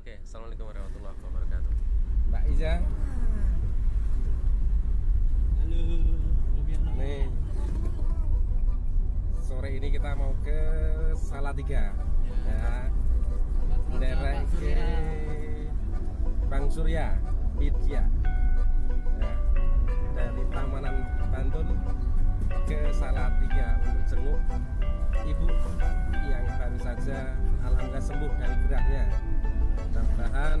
Oke, assalamualaikum warahmatullahi wabarakatuh. Mbak Iza. Halo, nih. Sore ini kita mau ke Salatiga. Ya. Daerah ke Bang Surya. Widya ya, dari Tamanan Bantul ke Salatiga untuk jenguk ibu yang baru saja alhamdulillah sembuh dari geraknya mudah-mudahan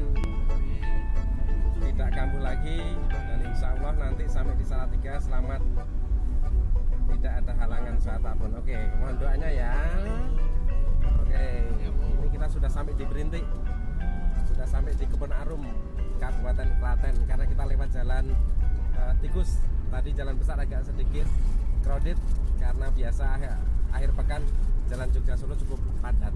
tidak kambuh lagi dan insya Allah nanti sampai di Salatiga selamat. Tidak ada halangan saat apa pun oke mohon doanya ya. Oke ini kita sudah sampai di Berintik. Sudah sampai di Kebun Arum Kabupaten Klaten karena kita lewat jalan eh, tikus. Tadi jalan besar agak sedikit crowded karena biasa akhir pekan jalan Jogja Solo cukup padat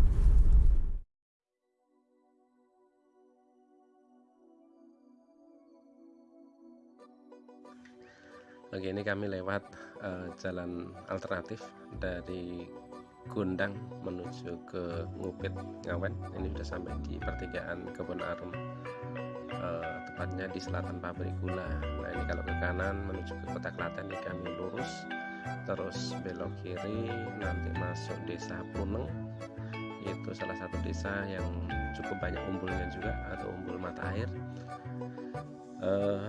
Oke, ini kami lewat eh, jalan alternatif dari Gundang menuju ke Ngupit Ngawen. Ini sudah sampai di pertigaan Kebun Arum. Eh, tepatnya di selatan pabrik gula. Nah, ini kalau ke kanan menuju ke Kota Klaten ini kami lurus terus belok kiri nanti masuk desa Puneng itu salah satu desa yang cukup banyak umbulnya juga atau umbul mata air eh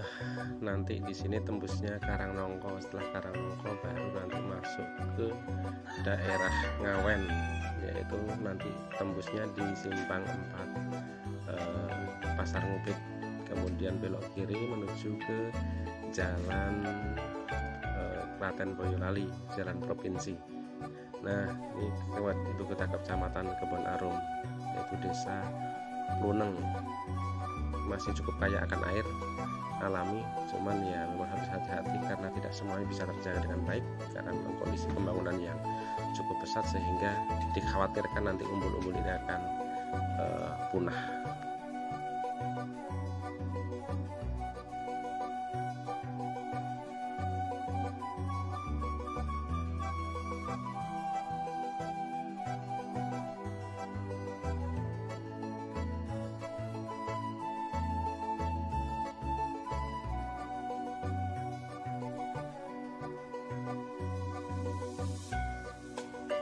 nanti di sini tembusnya Karangnongko setelah Karangnongko baru nanti masuk ke daerah Ngawen yaitu nanti tembusnya di simpang 4 eh, Pasar Ngupit. Kemudian belok kiri menuju ke jalan eh, Klaten Boyolali jalan provinsi. Nah ini lewat ibu kota kecamatan Kebon Arum yaitu desa Luneng. Masih cukup kaya akan air alami cuman ya memang harus hati-hati karena tidak semuanya bisa terjaga dengan baik karena memang kondisi pembangunan yang cukup pesat sehingga dikhawatirkan nanti umbul-umbul ini akan eh, punah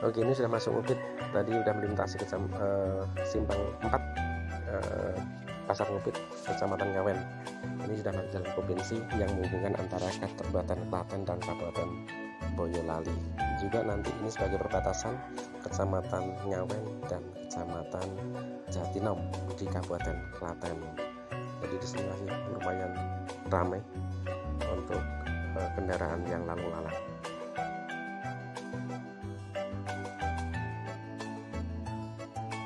Oke ini sudah masuk Ngupit tadi sudah melintasi ke eh, simpang 4 eh, Pasar Ngupit Kecamatan Ngawen. Ini sudah masuk jalan provinsi yang menghubungkan antara Kabupaten Klaten dan Kabupaten Boyolali. Juga nanti ini sebagai perbatasan Kecamatan Ngawen dan Kecamatan Jatinom di Kabupaten Klaten. Jadi di sini masih lumayan ramai untuk eh, kendaraan yang lalu lalang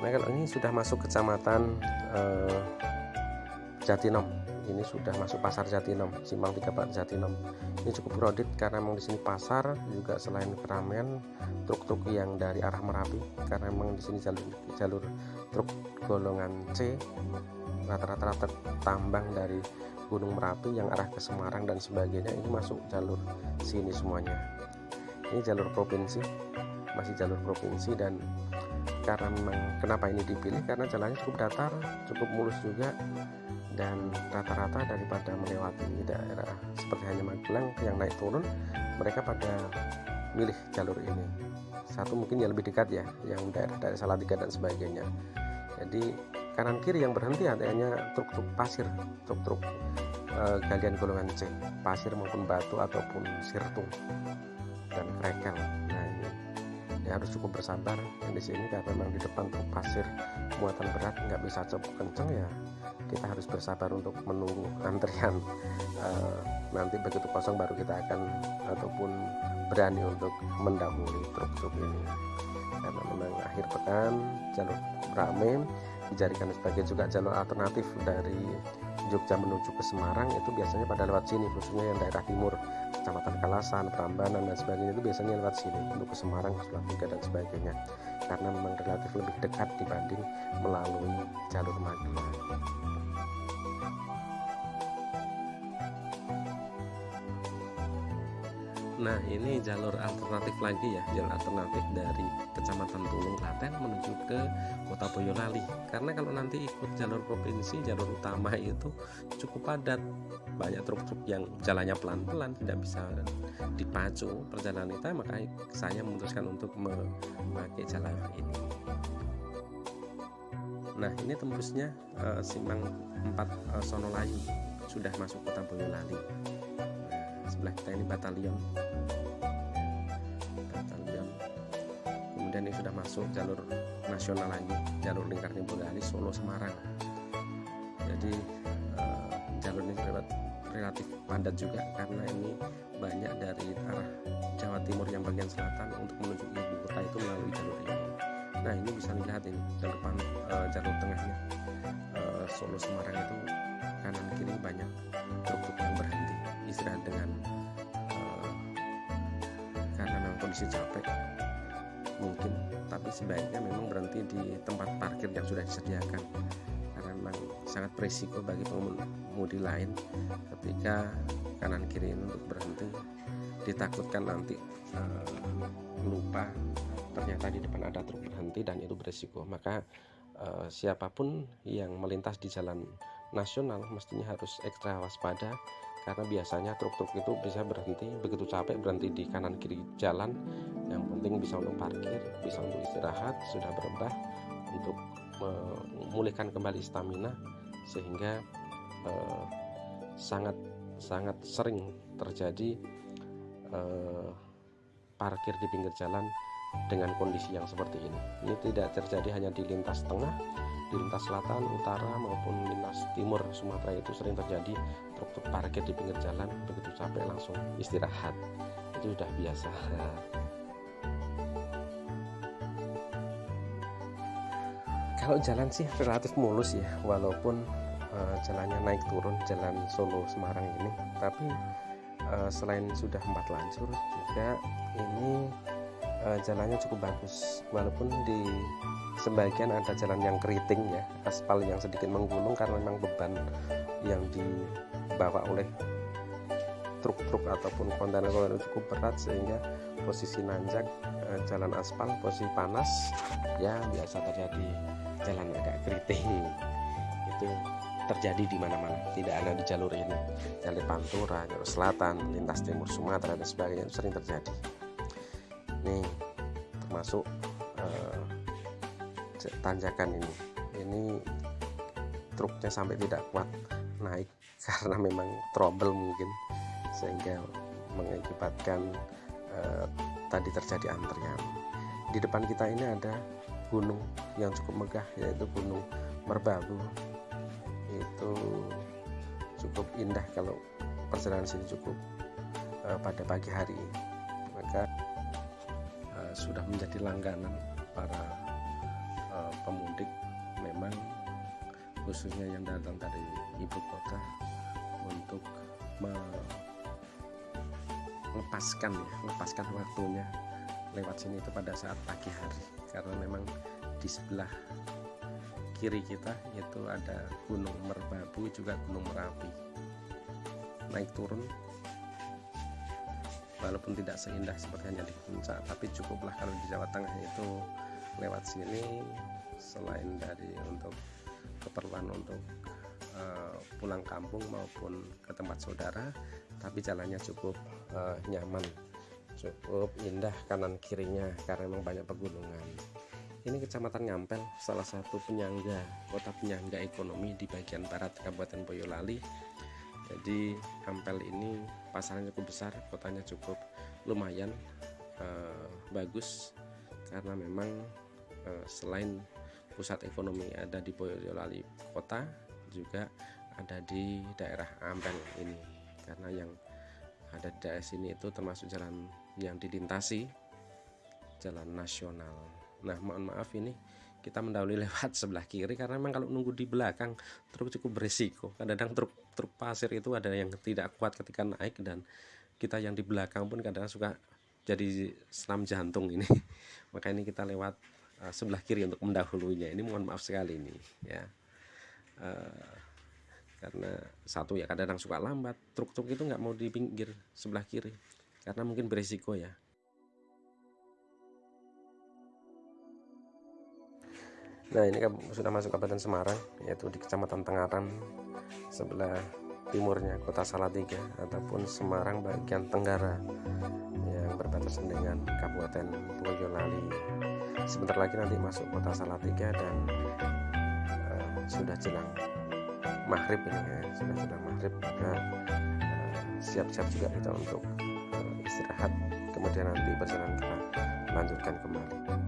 Nah kalau ini sudah masuk kecamatan eh, Jatinom ini sudah masuk pasar Jatinom Simpang 3 Pak Jatinom ini cukup crowded karena memang di sini pasar juga selain keramaian truk-truk yang dari arah Merapi karena memang di sini jalur jalur truk golongan C rata-rata tambang dari Gunung Merapi yang arah ke Semarang dan sebagainya ini masuk jalur sini semuanya. Ini jalur provinsi masih jalur provinsi dan karena memang kenapa ini dipilih? Karena jalannya cukup datar cukup mulus juga dan rata-rata daripada melewati daerah seperti hanya Magelang yang naik turun mereka pada milih jalur ini. Satu mungkin yang lebih dekat ya yang daerah daerah Salatiga dan sebagainya. Jadi kanan kiri yang berhenti hanya truk-truk pasir truk-truk eh, galian golongan C pasir maupun batu ataupun sirtung dan krekel ya harus cukup bersabar. Yang di sini karena memang di depan truk pasir muatan berat nggak bisa cukup kenceng ya. Kita harus bersabar untuk menunggu antrian Eh, nanti begitu kosong baru kita akan ataupun berani untuk mendahului truk-truk ini. Karena memang akhir pekan jalur rame dijadikan sebagai juga jalur alternatif dari Jogja menuju ke Semarang itu biasanya pada lewat sini khususnya yang daerah timur Kecamatan Kalasan, Prambanan dan sebagainya itu biasanya lewat sini untuk ke Semarang, ke Salatiga dan sebagainya karena memang relatif lebih dekat dibanding melalui jalur Magelang. Nah ini jalur alternatif lagi ya Jalur alternatif dari Kecamatan Tulung Klaten menuju ke Kota Boyolali. Karena kalau nanti ikut jalur provinsi Jalur utama itu cukup padat. Banyak truk-truk yang jalannya pelan-pelan Tidak bisa dipacu perjalanan kita Maka saya memutuskan untuk memakai jalan ini. Nah ini tembusnya uh, Simpang 4 uh, Sonolayu Sudah masuk Kota Boyolali sebelah kita ini batalion batalion kemudian ini sudah masuk jalur nasional lagi jalur lingkar Boyolali Solo Semarang. Jadi uh, jalur ini relatif padat juga karena ini banyak dari arah Jawa Timur yang bagian selatan untuk menuju ibu kota itu melalui jalur ini. Nah ini bisa dilihat ini jalur depan uh, jalur tengahnya. Uh, Solo Semarang itu kanan kiri banyak truk-truk yang berhenti istirahat dengan uh, karena memang kondisi capek mungkin. Tapi sebaiknya memang berhenti di tempat parkir yang sudah disediakan. Karena memang sangat berisiko bagi pengemudi lain ketika kanan kiri ini untuk berhenti. Ditakutkan nanti uh, lupa ternyata di depan ada truk berhenti dan itu berisiko. Maka uh, siapa pun yang melintas di jalan nasional mestinya harus ekstra waspada karena biasanya truk-truk itu bisa berhenti begitu capek berhenti di kanan kiri jalan. Yang penting bisa untuk parkir bisa untuk istirahat sudah berubah untuk memulihkan kembali stamina sehingga eh, sangat sangat sering terjadi eh, parkir di pinggir jalan dengan kondisi yang seperti ini. Ini tidak terjadi hanya di lintas tengah di lintas selatan, utara maupun lintas timur Sumatera itu sering terjadi truk-truk parkir di pinggir jalan begitu capek langsung istirahat. Itu sudah biasa. Kalau jalan sih relatif mulus ya walaupun uh, jalannya naik turun jalan Solo Semarang ini. Tapi uh, selain sudah empat lancur juga ini uh, jalannya cukup bagus. Walaupun di sebagian ada jalan yang keriting ya aspal yang sedikit menggulung karena memang beban yang dibawa oleh truk-truk ataupun kontainer-kontainer cukup berat sehingga posisi nanjak eh, jalan aspal posisi panas ya biasa terjadi. Jalan agak keriting. Itu terjadi di mana-mana. Tidak ada di jalur ini. Jalur Pantura jalur selatan lintas timur Sumatera dan sebagainya sering terjadi. Nih termasuk eh, tanjakan ini. Ini truknya sampai tidak kuat naik karena memang trouble mungkin sehingga mengakibatkan eh, tadi terjadi antrian. Di depan kita ini ada gunung yang cukup megah yaitu gunung Merbabu. Itu cukup indah kalau perjalanan sini cukup eh, pada pagi hari. Maka eh, sudah menjadi langganan para pemudik memang khususnya yang datang dari ibu kota untuk melepaskan ya, melepaskan waktunya lewat sini itu pada saat pagi hari. Karena memang di sebelah kiri kita itu ada Gunung Merbabu juga Gunung Merapi. Naik turun walaupun tidak seindah seperti hanya di puncak tapi cukuplah kalau di Jawa Tengah itu lewat sini. Selain dari untuk keperluan untuk uh, pulang kampung maupun ke tempat saudara tapi jalannya cukup uh, nyaman cukup indah kanan kirinya karena memang banyak pegunungan. Ini kecamatan Ngampel salah satu penyangga kota penyangga ekonomi di bagian barat Kabupaten Boyolali. Jadi Ngampel ini pasarnya cukup besar kotanya cukup lumayan uh, bagus karena memang uh, selain pusat ekonomi ada di Boyolali kota juga ada di daerah Ampel ini. Karena yang ada di daerah sini itu termasuk jalan yang dilintasi jalan nasional. Nah mohon maaf ini kita mendahului lewat sebelah kiri karena memang kalau nunggu di belakang truk cukup berisiko. Kadang-kadang truk truk pasir itu ada yang tidak kuat ketika naik dan kita yang di belakang pun kadang, -kadang suka jadi senam jantung ini. Maka ini kita lewat uh, sebelah kiri untuk mendahulunya ini mohon maaf sekali ini ya uh, karena satu ya kadang-kadang suka lambat truk-truk itu nggak mau di pinggir sebelah kiri karena mungkin berisiko ya Nah ini sudah masuk Kabupaten Semarang yaitu di Kecamatan Tengaran sebelah timurnya Kota Salatiga ataupun Semarang bagian Tenggara yang berbatasan dengan Kabupaten Boyolali. Sebentar lagi nanti masuk Kota Salatiga dan sudah jelang maghrib ini ya sudah jelang maghrib maka eh, siap-siap uh, juga kita untuk uh, istirahat kemudian nanti perjalanan kita lanjutkan kembali.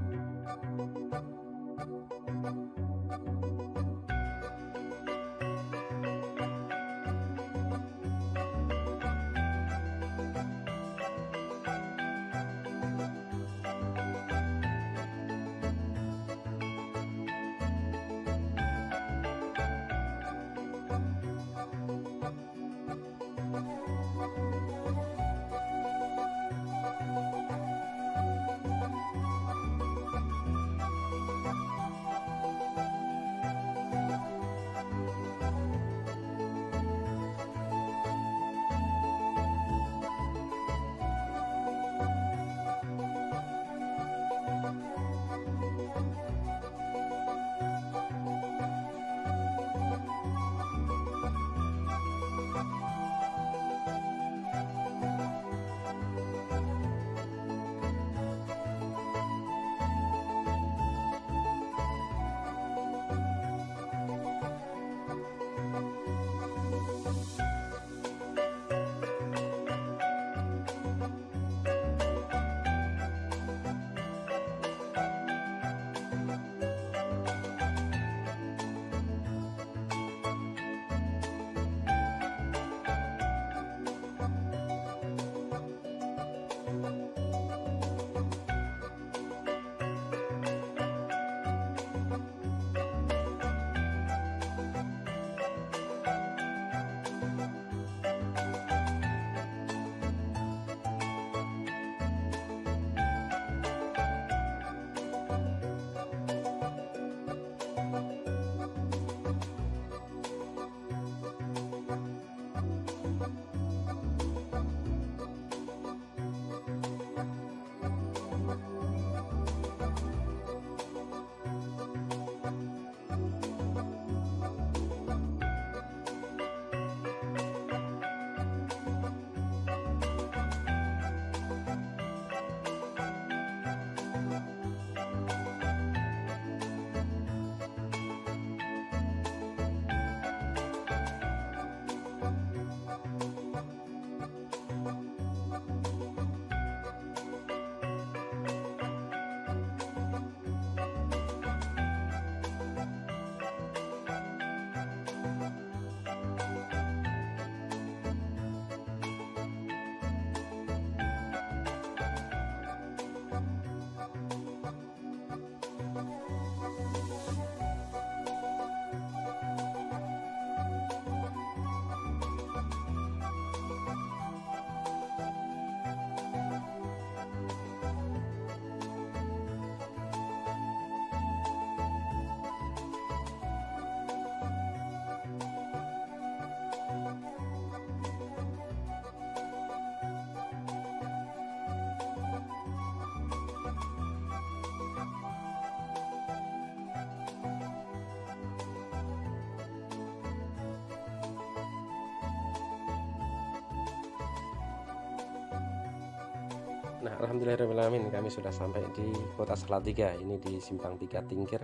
Nah, alhamdulillahirobbilalamin kami sudah sampai di Kota Salatiga. Ini di Simpang Tiga Tingkir,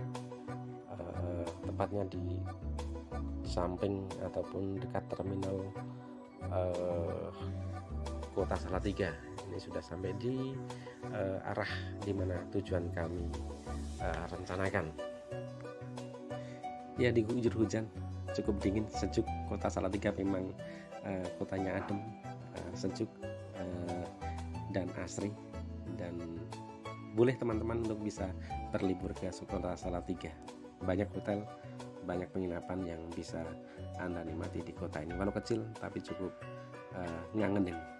uh, tepatnya di samping ataupun dekat terminal uh, Kota Salatiga. Ini sudah sampai di uh, arah di mana tujuan kami uh, rencanakan. Ya, diguyur hujan, cukup dingin, sejuk. Kota Salatiga memang uh, kotanya adem, uh, sejuk dan asri dan boleh teman-teman untuk bisa berlibur ke kota Salatiga. Banyak hotel, banyak penginapan yang bisa Anda nikmati di kota ini. Walau kecil tapi cukup eh, ngangenin.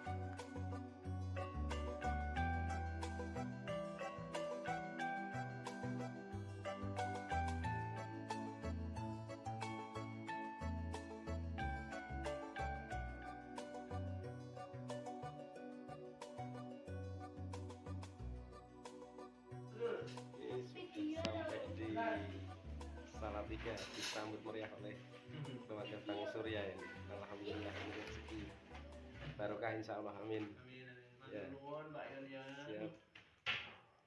Ini. Alhamdulillah ini rezeki barokah insya Allah amin. Ya. Siap.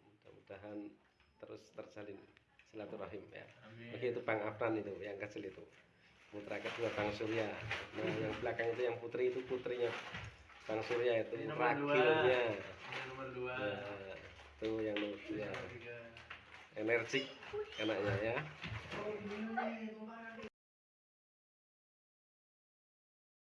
Mudah-mudahan terus terjalin silaturahim ya. Begitu Bang Afran itu yang kecil itu. Putra kedua Bang Surya. Nah, yang belakang itu yang putri itu putrinya Bang Surya itu Ini nomor dua. ragilnya. nomor dua Nah, itu yang nomor dua. Energik anaknya ya.